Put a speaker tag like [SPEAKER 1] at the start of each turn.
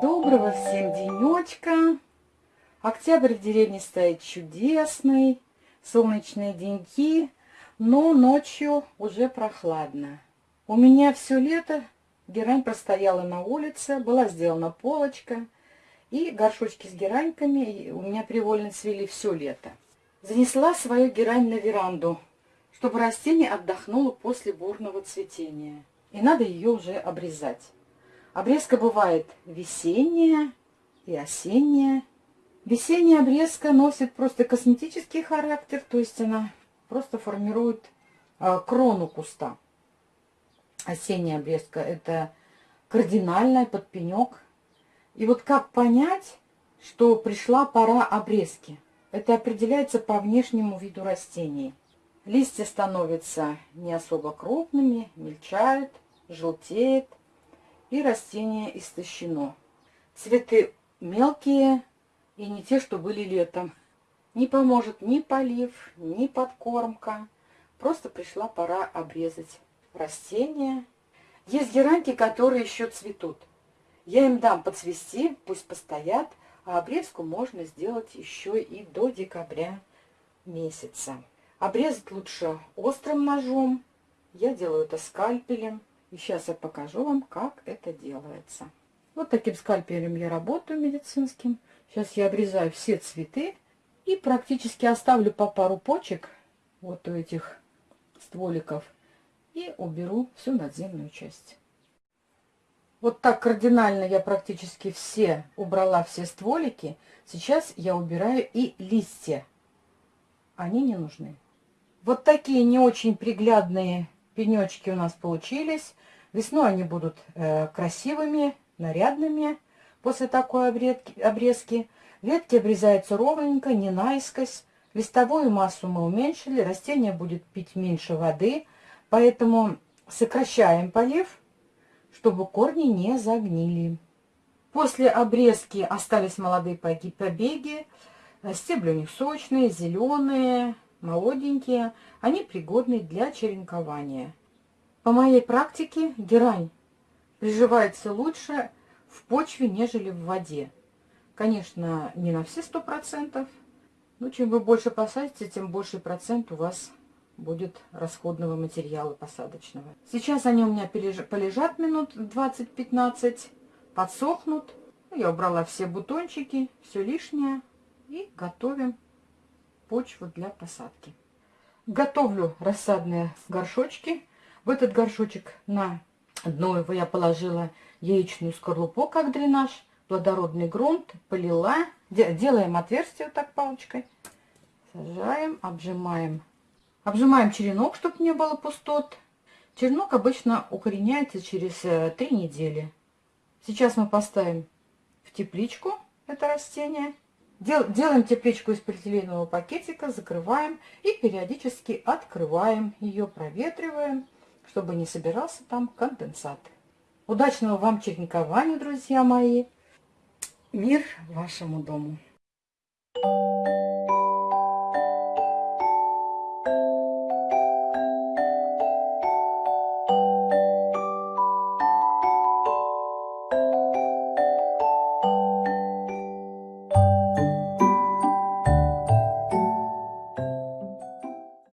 [SPEAKER 1] Доброго всем денечка. Октябрь в деревне стоит чудесный. Солнечные деньки, но ночью уже прохладно. У меня все лето герань простояла на улице, была сделана полочка. И горшочки с гераньками у меня привольно цвели все лето. Занесла свою герань на веранду, чтобы растение отдохнуло после бурного цветения. И надо ее уже обрезать. Обрезка бывает весенняя и осенняя. Весенняя обрезка носит просто косметический характер, то есть она просто формирует э, крону куста. Осенняя обрезка – это кардинальная подпенек. И вот как понять, что пришла пора обрезки? Это определяется по внешнему виду растений. Листья становятся не особо крупными, мельчают, желтеет, и растение истощено. Цветы мелкие и не те, что были летом. Не поможет ни полив, ни подкормка. Просто пришла пора обрезать растения. Есть гераньки, которые еще цветут. Я им дам подцвести, пусть постоят, а обрезку можно сделать еще и до декабря месяца. Обрезать лучше острым ножом. Я делаю это скальпелем. И сейчас я покажу вам, как это делается. Вот таким скальпелем я работаю медицинским. Сейчас я обрезаю все цветы и практически оставлю по пару почек вот у этих стволиков и уберу всю надземную часть. Вот так кардинально я практически все убрала все стволики. Сейчас я убираю и листья. Они не нужны. Вот такие не очень приглядные пенечки у нас получились. Весной они будут э, красивыми, нарядными после такой обредки, обрезки. Ветки обрезаются ровненько, не наискось. Листовую массу мы уменьшили, растение будет пить меньше воды, поэтому сокращаем полив, чтобы корни не загнили. После обрезки остались молодые побеги, стебли у них сочные, зеленые, молоденькие, они пригодны для черенкования. По моей практике герань приживается лучше в почве, нежели в воде. Конечно, не на все сто процентов, но чем вы больше посадите, тем больше процент у вас будет расходного материала посадочного. Сейчас они у меня полежат минут 20-15, подсохнут. Я убрала все бутончики, все лишнее и готовим почву для посадки. Готовлю рассадные горшочки. В этот горшочек на дно его я положила яичную скорлупу, как дренаж, плодородный грунт, полила. Делаем отверстие вот так палочкой. Сажаем, обжимаем. Обжимаем черенок, чтобы не было пустот. Черенок обычно укореняется через э, три недели. Сейчас мы поставим в тепличку это растение. Дел, делаем тепличку из полиэтиленового пакетика, закрываем и периодически открываем ее, проветриваем чтобы не собирался там конденсат. Удачного вам черникования, друзья мои. Мир вашему дому.